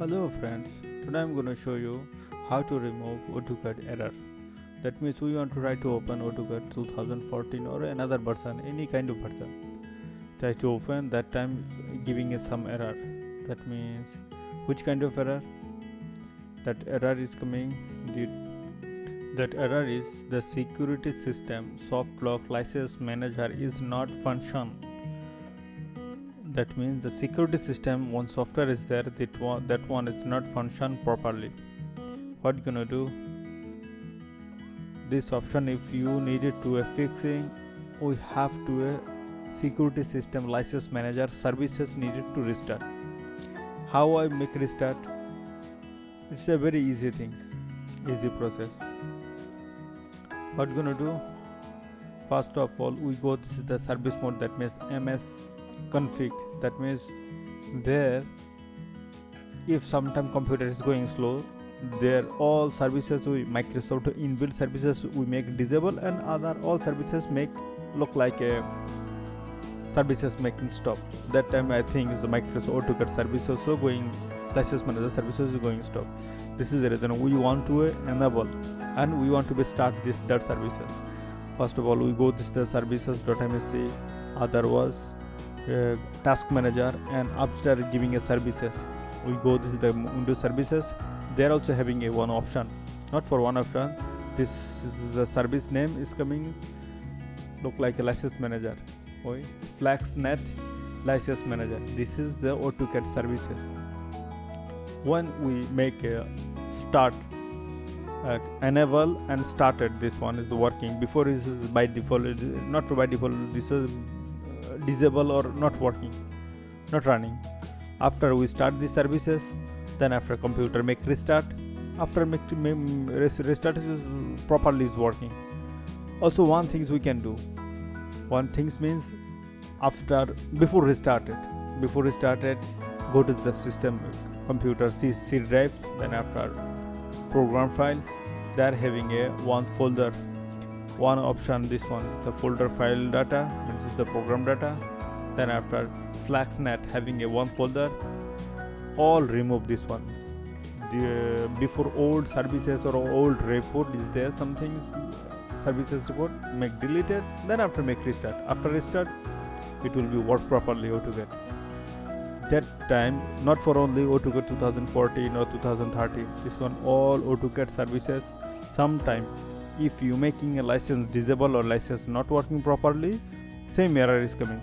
Hello friends, today I'm going to show you how to remove AutoCAD error. That means we want to try to open AutoCAD 2014 or another version, any kind of version. Try to open that time giving us some error. That means which kind of error? That error is coming. The, that error is the security system soft lock license manager is not function that means the security system one software is there that one that one is not function properly. What you gonna do? This option if you needed to a fixing we have to a security system license manager services needed to restart. How i make restart? It's a very easy things easy process. What you gonna do? First of all we go this is the service mode that means ms config. That means there if sometime computer is going slow there all services we microsoft inbuilt services we make disable and other all services make look like a services making stop. That time i think is the microsoft autocad service also going license manager services is going stop. This is the reason we want to enable and we want to be start this that services. First of all we go this the services.msc other was task manager and upstairs giving a services. We go this is the windows services. They're also having a one option not for one option. This the service name is coming look like a license manager. Oi, FlexNet license manager. This is the AutoCAD services. When we make a start uh, enable and started this one is the working. Before is by default not by default this is disable or not working not running. After we start the services then after computer make restart after make restart is properly is working. Also one things we can do. One things means after before restarted before restarted go to the system computer C, C drive then after program file they are having a one folder one option this one the folder file data this is the program data. Then after FlexNet having a one folder all remove this one. The, before old services or old report is there some things services report? Make deleted then after make restart. After restart it will be work properly AutoCAD that time not for only AutoCAD 2014 or 2013 this one all AutoCAD services sometime if you making a license disable or license not working properly same error is coming.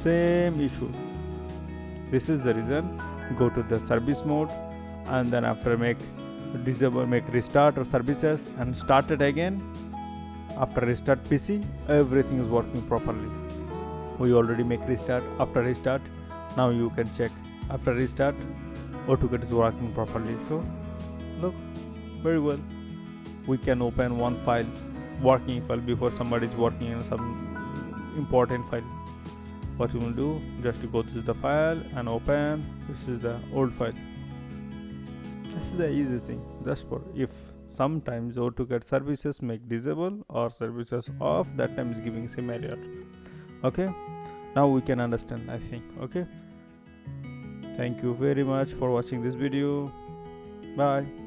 Same issue. This is the reason. Go to the service mode and then after make disable make restart or services and start it again. After restart pc everything is working properly. We already make restart. After restart now you can check. After restart AutoCAD is working properly. So look very well we can open one file working file before somebody is working on some important file. What you will do just to go to the file and open. This is the old file. This is the easy thing. Just for if sometimes AutoCAD services make disable or services off that time is giving same error. Okay? Now we can understand I think. Okay? Thank you very much for watching this video. Bye